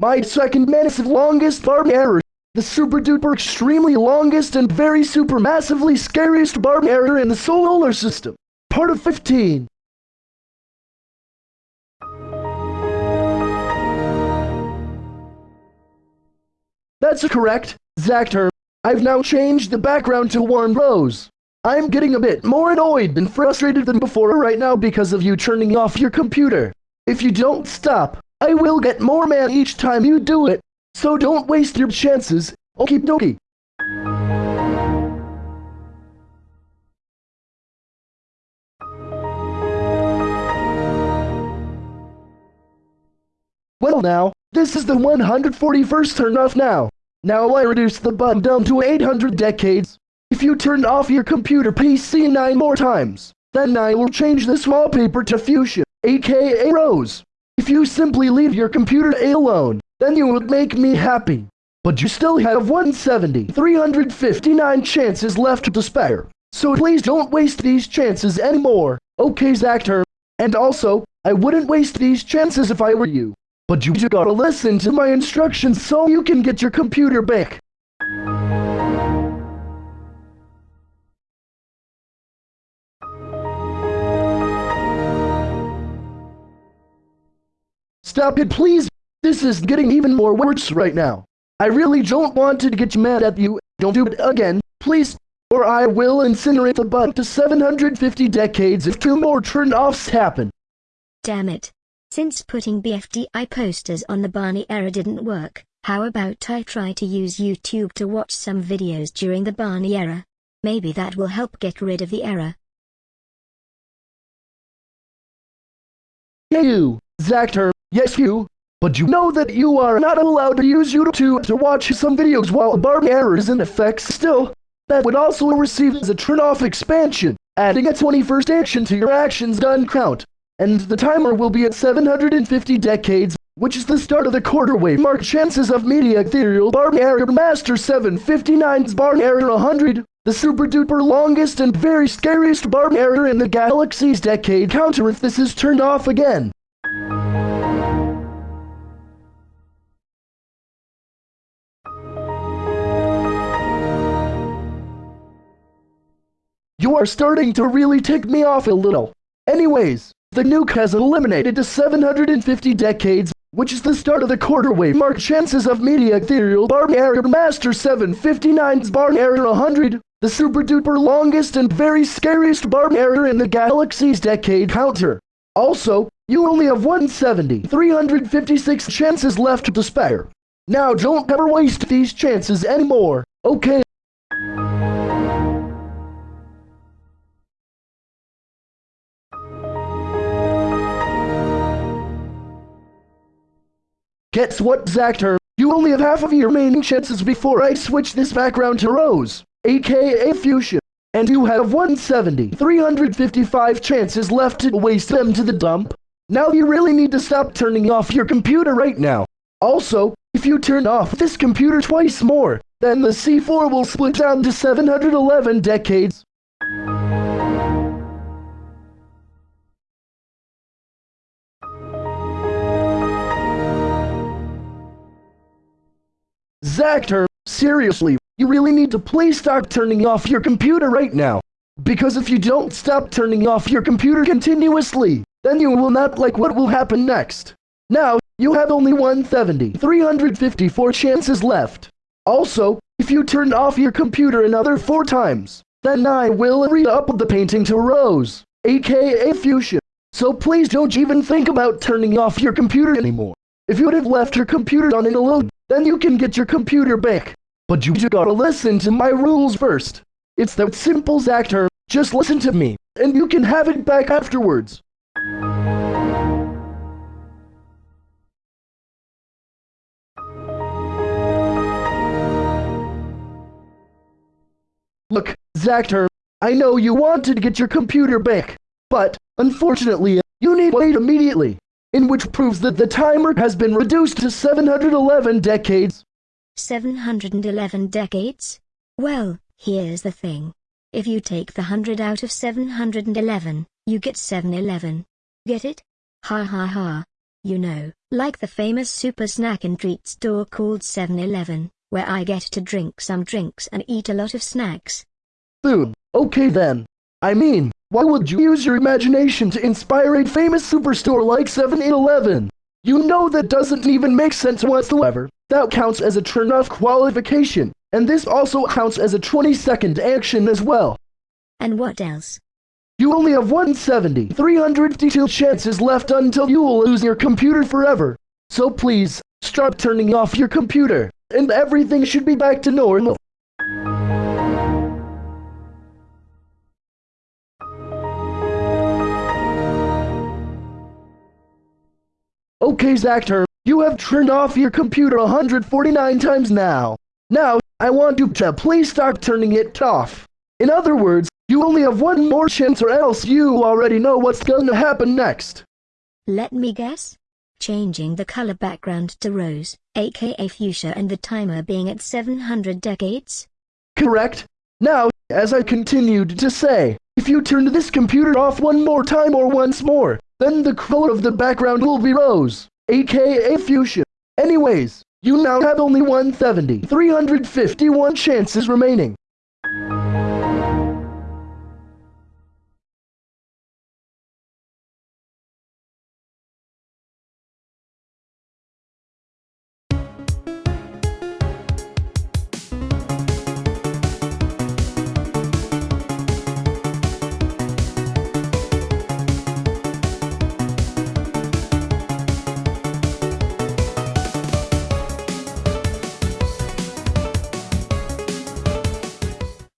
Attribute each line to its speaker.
Speaker 1: My second massive longest barb error. The super duper extremely longest and very super massively scariest barb error in the solar system. Part of 15. That's correct, Zactor. I've now changed the background to warm rose. I'm getting a bit more annoyed and frustrated than before right now because of you turning off your computer. If you don't stop, I will get more mad each time you do it. So don't waste your chances. Okie dokie. Well now, this is the 141st turn off now. Now I reduce the button down to 800 decades. If you turn off your computer PC 9 more times, then I will change this wallpaper to Fuchsia, aka Rose. If you simply leave your computer alone, then you would make me happy. But you still have 170, 359 chances left to spare. So please don't waste these chances anymore. Okay, Zactor. And also, I wouldn't waste these chances if I were you. But you gotta listen to my instructions so you can get your computer back. Stop it, please. This is getting even more worse right now. I really don't want to get mad at you. Don't do it again, please. Or I will incinerate the butt to 750 decades if two more turn-offs happen.
Speaker 2: Damn it. Since putting BFDI posters on the Barney error didn't work, how about I try to use YouTube to watch some videos during the Barney error? Maybe that will help get rid of the error.
Speaker 1: Hey you, Zactor, yes you. But you know that you are not allowed to use YouTube to watch some videos while a Barney error is in effect still. That would also receive as a turn-off expansion, adding a 21st action to your actions done count and the timer will be at 750 decades, which is the start of the quarter wave mark chances of media ethereal barn error master 759's barn error 100, the super duper longest and very scariest barn error in the galaxy's decade counter if this is turned off again. You are starting to really tick me off a little. Anyways, the nuke has eliminated to 750 decades, which is the start of the quarter wave mark chances of media ethereal barn error master 759's barn error 100, the super duper longest and very scariest barn error in the galaxy's decade counter. Also, you only have 170, 356 chances left to spare. Now don't ever waste these chances anymore, okay? Guess what, Zactor? You only have half of your remaining chances before I switch this background to Rose, aka Fuchsia. And you have 170, 355 chances left to waste them to the dump. Now you really need to stop turning off your computer right now. Also, if you turn off this computer twice more, then the C4 will split down to 711 decades. Zactor, seriously, you really need to please stop turning off your computer right now. Because if you don't stop turning off your computer continuously, then you will not like what will happen next. Now, you have only 170, 354 chances left. Also, if you turn off your computer another 4 times, then I will re-up the painting to Rose, aka Fuchsia. So please don't even think about turning off your computer anymore. If you would have left your computer on it alone, then you can get your computer back. But you gotta listen to my rules first. It's that simple, Zactor. Just listen to me, and you can have it back afterwards. Look, Zactor, I know you wanted to get your computer back, but, unfortunately, you need to wait immediately in which proves that the timer has been reduced to 711 decades.
Speaker 2: 711 decades? Well, here's the thing. If you take the 100 out of 711, you get 711. Get it? Ha ha ha. You know, like the famous super snack and treat store called 7-Eleven, where I get to drink some drinks and eat a lot of snacks.
Speaker 1: Boom. Okay then. I mean, why would you use your imagination to inspire a famous superstore like 7-Eleven? You know that doesn't even make sense whatsoever. That counts as a turn-off qualification, and this also counts as a 20-second action as well.
Speaker 2: And what else?
Speaker 1: You only have 170, 352 chances left until you will lose your computer forever. So please, stop turning off your computer, and everything should be back to normal. Okay, Zactor, you have turned off your computer 149 times now. Now, I want you to please start turning it off. In other words, you only have one more chance or else you already know what's gonna happen next.
Speaker 2: Let me guess? Changing the color background to rose, aka fuchsia and the timer being at 700 decades?
Speaker 1: Correct? Now, as I continued to say, if you turn this computer off one more time or once more, then the color of the background will be rose, aka fuchsia. Anyways, you now have only 170, 351 chances remaining.